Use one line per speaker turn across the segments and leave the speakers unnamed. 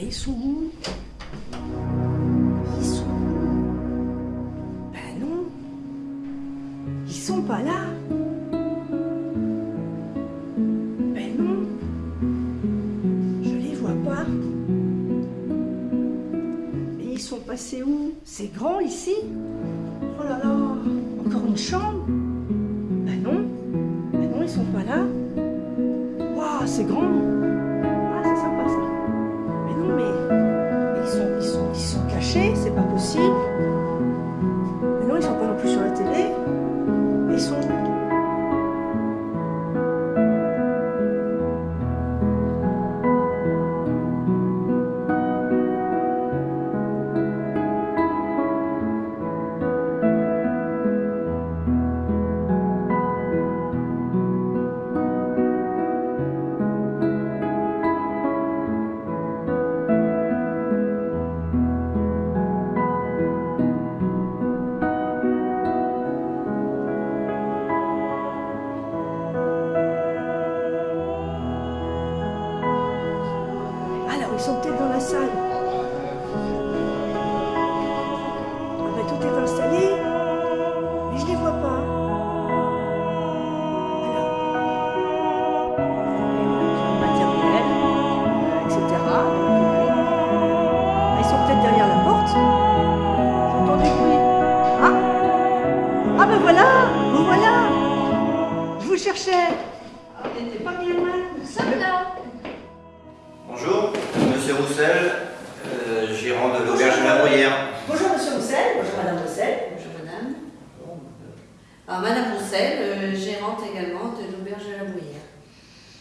Ils sont où? Ils sont où? Ben non. Ils sont pas là. Ben non. Je les vois pas. Mais ils sont passés où? C'est grand ici Oh là là Encore une chambre Ben non. Ben non, ils sont pas là. Waouh, c'est grand c'est pas possible. Vous cherchais. Ah, pas bien loin.
Nous sommes là.
Bonjour, Monsieur Roussel, euh, gérant de l'auberge de la Bruyère.
Bonjour Monsieur Roussel. Bonjour Madame Roussel.
Bonjour madame. Alors, madame Roussel, euh, gérante également de l'auberge de la Bruyère.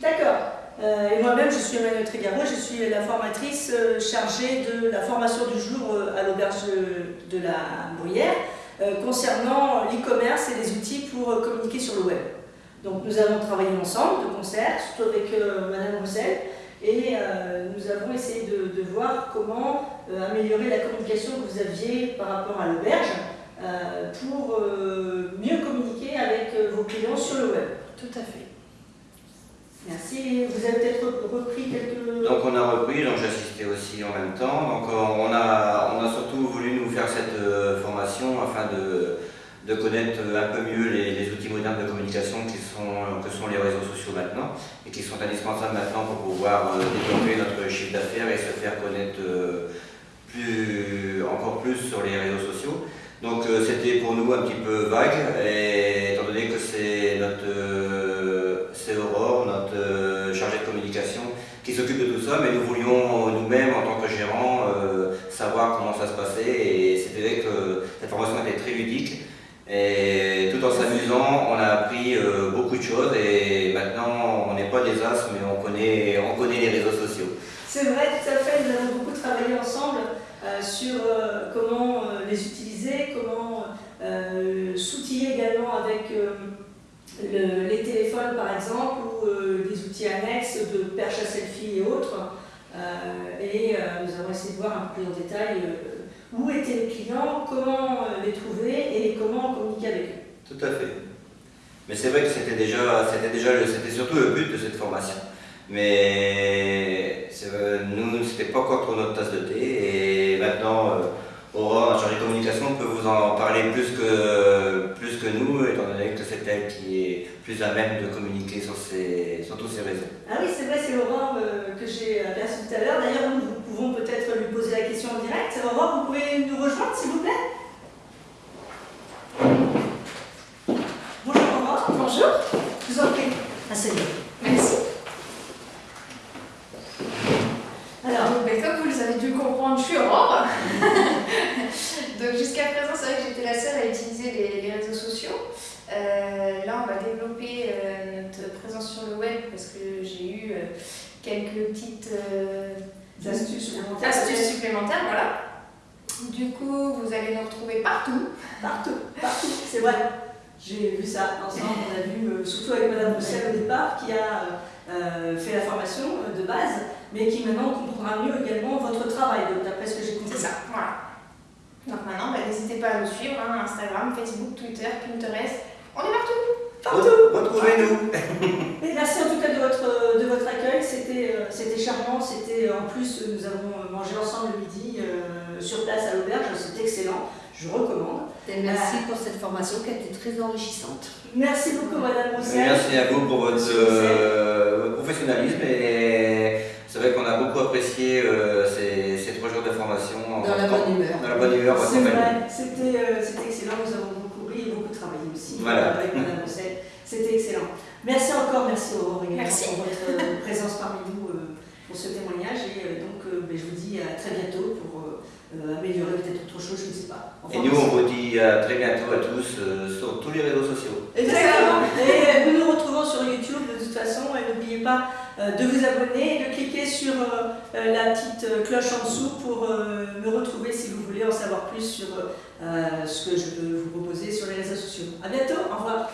D'accord. Euh, et moi-même, je suis Emmanuel Trégaro, je suis la formatrice euh, chargée de la formation du jour euh, à l'auberge de la Bruyère euh, concernant l'e-commerce et les outils pour euh, communiquer sur le web. Donc nous avons travaillé ensemble de concert, surtout avec euh, Madame Roussel, et euh, nous avons essayé de, de voir comment euh, améliorer la communication que vous aviez par rapport à l'auberge euh, pour euh, mieux communiquer avec euh, vos clients sur le web.
Tout à fait.
Merci. Vous avez peut-être repris quelques...
Donc on a repris, donc j'assistais aussi en même temps. Donc on a, on a surtout voulu nous faire cette euh, formation afin de, de connaître un peu mieux les, outils modernes de communication qui sont, que sont les réseaux sociaux maintenant et qui sont indispensables maintenant pour pouvoir euh, développer notre chiffre d'affaires et se faire connaître euh, plus, encore plus sur les réseaux sociaux. Donc euh, c'était pour nous un petit peu vague, s'amusant, on a appris euh, beaucoup de choses, et maintenant on n'est pas des as, mais on connaît, on connaît les réseaux sociaux.
C'est vrai, tout à fait. Nous avons beaucoup travaillé ensemble euh, sur euh, comment les utiliser, comment s'outiller également avec le- les téléphones par exemple ou des outils annexes de perche à selfie et autres. Et nous avons essayé de voir un peu plus en détail où étaient les clients, comment les trouver et comment communiquer avec.
Tout à fait. Mais c'est vrai que c'était déjà, c'était déjà, c'était surtout le but de cette formation. Mais nous, c'était pas encore trop notre tasse de thé. Et maintenant, euh, Aurore, notre chargée de communication, peut vous en parler plus que, plus que nous, étant donné que c'est elle qui est plus à même de communiquer sur, sur tous ces réseaux.
Ah oui, c'est vrai, c'est Aurore euh, que j'ai aperçu tout à l'heure. D'ailleurs, nous, nous pouvons peut-être lui poser la question en direct. Aurore, vous pouvez nous rejoindre, s'il vous plaît Bonjour Aurore.
Bonjour,
Je vous en prie. Asseyez.
merci.
Alors,
ben, comme vous les avez dû comprendre, je suis Aurore. Donc jusqu'à présent, c'est vrai que j'étais la seule à utiliser les, les réseaux sociaux. Euh, là, on va développer euh, notre présence sur le web parce que j'ai eu euh, quelques petites
astuces supplémentaires.
astuces supplémentaires. Voilà. Du coup, vous allez nous retrouver partout.
Partout, partout, c'est vrai. J'ai vu ça ensemble, on a vu, euh, surtout avec Madame Roussel au départ, qui a euh, fait la formation euh, de base, mais qui maintenant comprendra mieux également votre travail, donc, d'après ce que j'ai compris.
C'est ça, voilà. Donc maintenant, ben, n'hésitez pas à nous suivre, hein, Instagram, Facebook, Twitter, Pinterest. On est partout
Partout
Retrouvez-nous
Et merci en tout cas de votre, de votre accueil, c'était euh, c'était charmant, c'était euh, en plus, euh, nous avons manger ensemble le midi sur place à l'auberge, c'est excellent, je recommande.
Et merci pour cette formation qui a été très enrichissante.
Merci beaucoup Madame Roussel.
Merci à vous pour votre, votre professionnalisme et c'est vrai qu'on a beaucoup apprécié ces, ces, trois jours de formation.
Dans la bonne humeur.
Dans la bonne humeur.
C'est vrai, c'était excellent, nous avons beaucoup ri et beaucoup travaillé aussi
voilà.
avec Madame Roussel. C'était excellent. Merci encore, merci Aurore
merci.
pour votre présence parmi nous pour ce témoignage et donc ben, je vous dis à très bientôt pour améliorer peut-être autre chose, je ne sais pas.
Enfin, et nous, on vous dit à très bientôt à tous euh, sur tous les réseaux sociaux.
Exactement. Et nous nous retrouvons sur YouTube de toute façon. Et n'oubliez pas euh, de vous abonner et de cliquer sur euh, la petite cloche en dessous pour me retrouver si vous voulez en savoir plus sur ce que je peux vous proposer sur les réseaux sociaux. À bientôt. Au revoir.